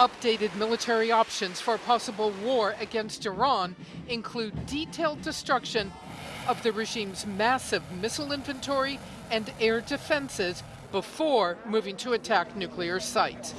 Updated military options for possible war against Iran include detailed destruction of the regime's massive missile inventory and air defenses before moving to attack nuclear sites.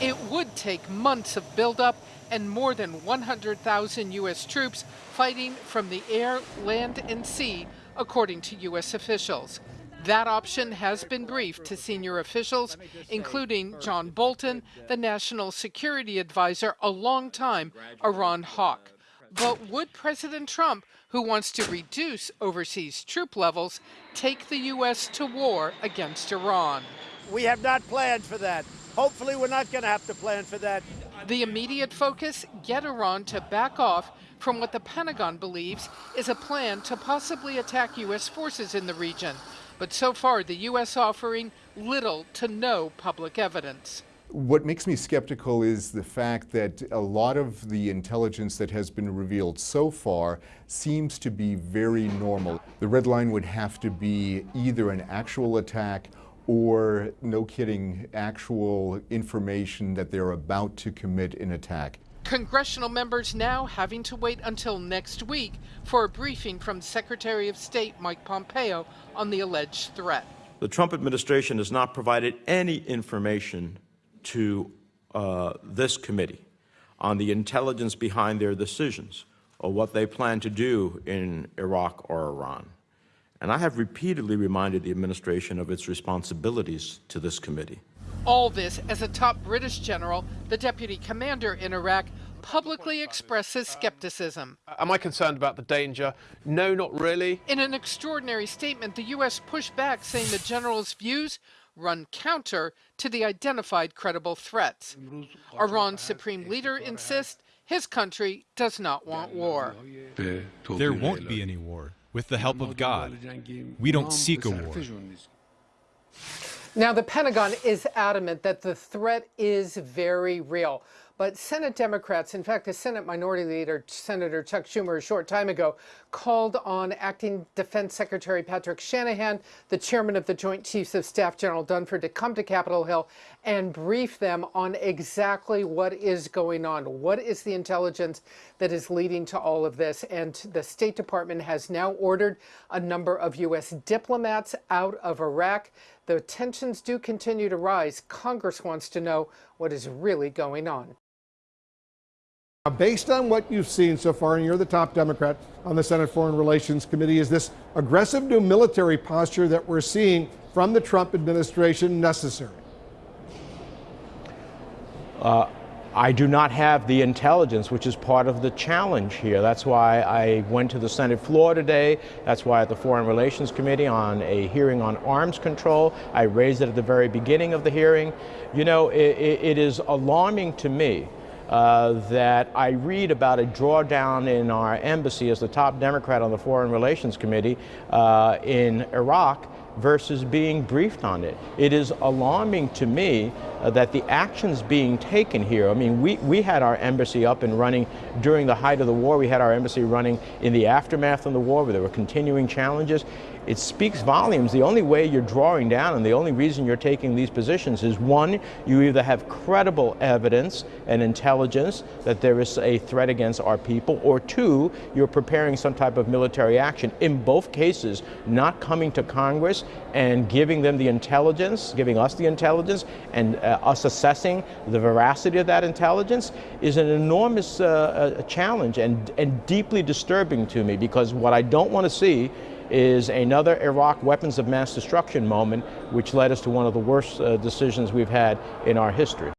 It would take months of buildup and more than 100,000 U.S. troops fighting from the air, land, and sea, according to U.S. officials. That option has been briefed to senior officials, including John Bolton, the National Security Advisor, a long-time Iran hawk. But would President Trump, who wants to reduce overseas troop levels, take the U.S. to war against Iran? We have not planned for that. Hopefully, we're not going to have to plan for that. The immediate focus get Iran to back off from what the Pentagon believes is a plan to possibly attack U.S. forces in the region. But so far, the U.S. offering little to no public evidence. What makes me skeptical is the fact that a lot of the intelligence that has been revealed so far seems to be very normal. The red line would have to be either an actual attack or, no kidding, actual information that they're about to commit an attack. Congressional members now having to wait until next week for a briefing from Secretary of State Mike Pompeo on the alleged threat. The Trump administration has not provided any information to uh, this committee on the intelligence behind their decisions or what they plan to do in Iraq or Iran. And I have repeatedly reminded the administration of its responsibilities to this committee. All this as a top British general, the deputy commander in Iraq, publicly expresses um, skepticism. Am I concerned about the danger? No, not really. In an extraordinary statement, the U.S. pushed back, saying the general's views run counter to the identified credible threats. Iran's supreme leader insists his country does not want war. There won't be any war with the help of God. We don't seek a war. Now, the Pentagon is adamant that the threat is very real. But Senate Democrats, in fact, the Senate Minority Leader, Senator Chuck Schumer, a short time ago, called on Acting Defense Secretary Patrick Shanahan, the chairman of the Joint Chiefs of Staff, General Dunford, to come to Capitol Hill and brief them on exactly what is going on. What is the intelligence that is leading to all of this? And the State Department has now ordered a number of U.S. diplomats out of Iraq. The tensions do continue to rise. Congress wants to know what is really going on. Based on what you've seen so far, and you're the top Democrat on the Senate Foreign Relations Committee, is this aggressive new military posture that we're seeing from the Trump administration necessary? Uh, I do not have the intelligence, which is part of the challenge here. That's why I went to the Senate floor today. That's why at the Foreign Relations Committee on a hearing on arms control, I raised it at the very beginning of the hearing. You know, it, it is alarming to me uh, that I read about a drawdown in our embassy as the top Democrat on the Foreign Relations Committee uh, in Iraq versus being briefed on it. It is alarming to me uh, that the actions being taken here, I mean, we, we had our embassy up and running during the height of the war. We had our embassy running in the aftermath of the war where there were continuing challenges. It speaks volumes. The only way you're drawing down and the only reason you're taking these positions is one, you either have credible evidence and intelligence that there is a threat against our people, or two, you're preparing some type of military action. In both cases, not coming to Congress and giving them the intelligence, giving us the intelligence, and us assessing the veracity of that intelligence is an enormous uh, uh, challenge and, and deeply disturbing to me because what I don't want to see is another Iraq weapons of mass destruction moment, which led us to one of the worst uh, decisions we've had in our history.